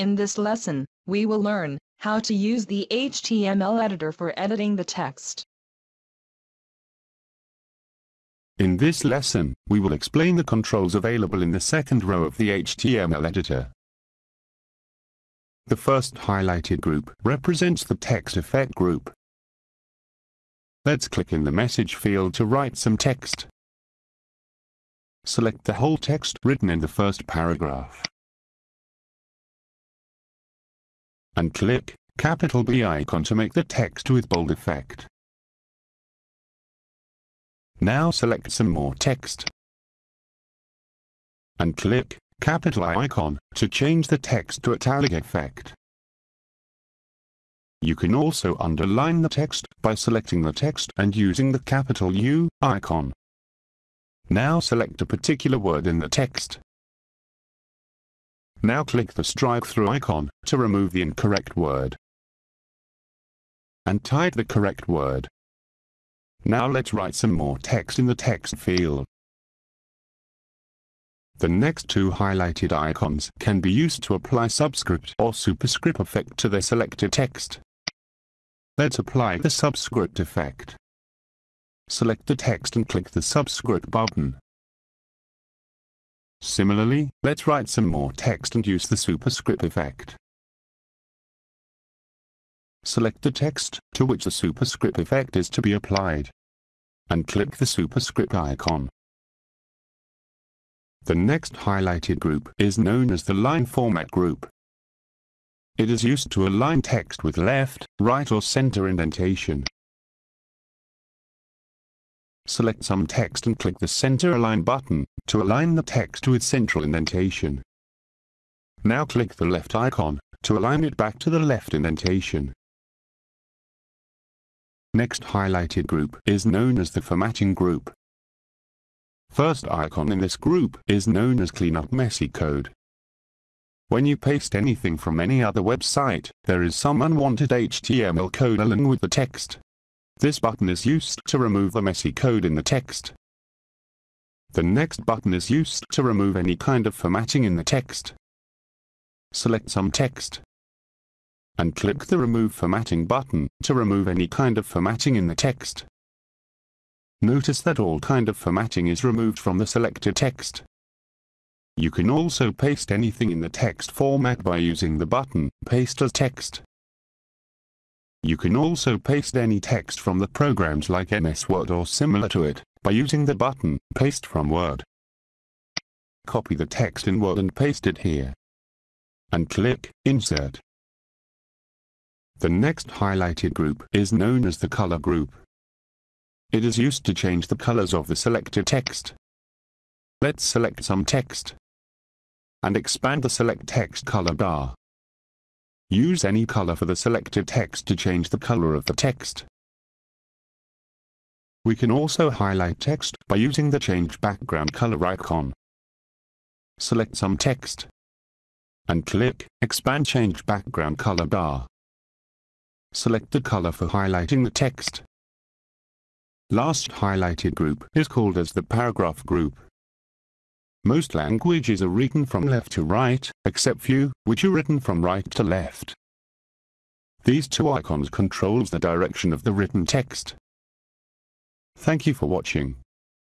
In this lesson, we will learn how to use the HTML editor for editing the text. In this lesson, we will explain the controls available in the second row of the HTML editor. The first highlighted group represents the text effect group. Let's click in the message field to write some text. Select the whole text written in the first paragraph. And click capital B icon to make the text with bold effect. Now select some more text. And click capital I icon to change the text to italic effect. You can also underline the text by selecting the text and using the capital U icon. Now select a particular word in the text. Now click the strike through icon to remove the incorrect word. And type the correct word. Now let's write some more text in the text field. The next two highlighted icons can be used to apply subscript or superscript effect to the selected text. Let's apply the subscript effect. Select the text and click the subscript button. Similarly, let's write some more text and use the superscript effect. Select the text to which the superscript effect is to be applied. And click the superscript icon. The next highlighted group is known as the line format group. It is used to align text with left, right or center indentation. Select some text and click the Center Align button to align the text with central indentation. Now click the left icon to align it back to the left indentation. Next highlighted group is known as the formatting group. First icon in this group is known as Clean Up Messy Code. When you paste anything from any other website, there is some unwanted HTML code along with the text. This button is used to remove the messy code in the text. The next button is used to remove any kind of formatting in the text. Select some text and click the Remove Formatting button to remove any kind of formatting in the text. Notice that all kind of formatting is removed from the selected text. You can also paste anything in the text format by using the button Paste as Text. You can also paste any text from the programs like MS Word or similar to it by using the button Paste from Word. Copy the text in Word and paste it here. And click Insert. The next highlighted group is known as the color group. It is used to change the colors of the selected text. Let's select some text and expand the select text color bar. Use any color for the selected text to change the color of the text. We can also highlight text by using the change background color icon. Select some text and click expand change background color bar. Select the color for highlighting the text. Last highlighted group is called as the paragraph group. Most languages are written from left to right, except few, which are written from right to left. These two icons controls the direction of the written text. Thank you for watching.